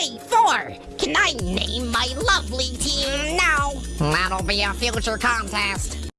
Hey, Four! Can I name my lovely team now? That'll be a future contest.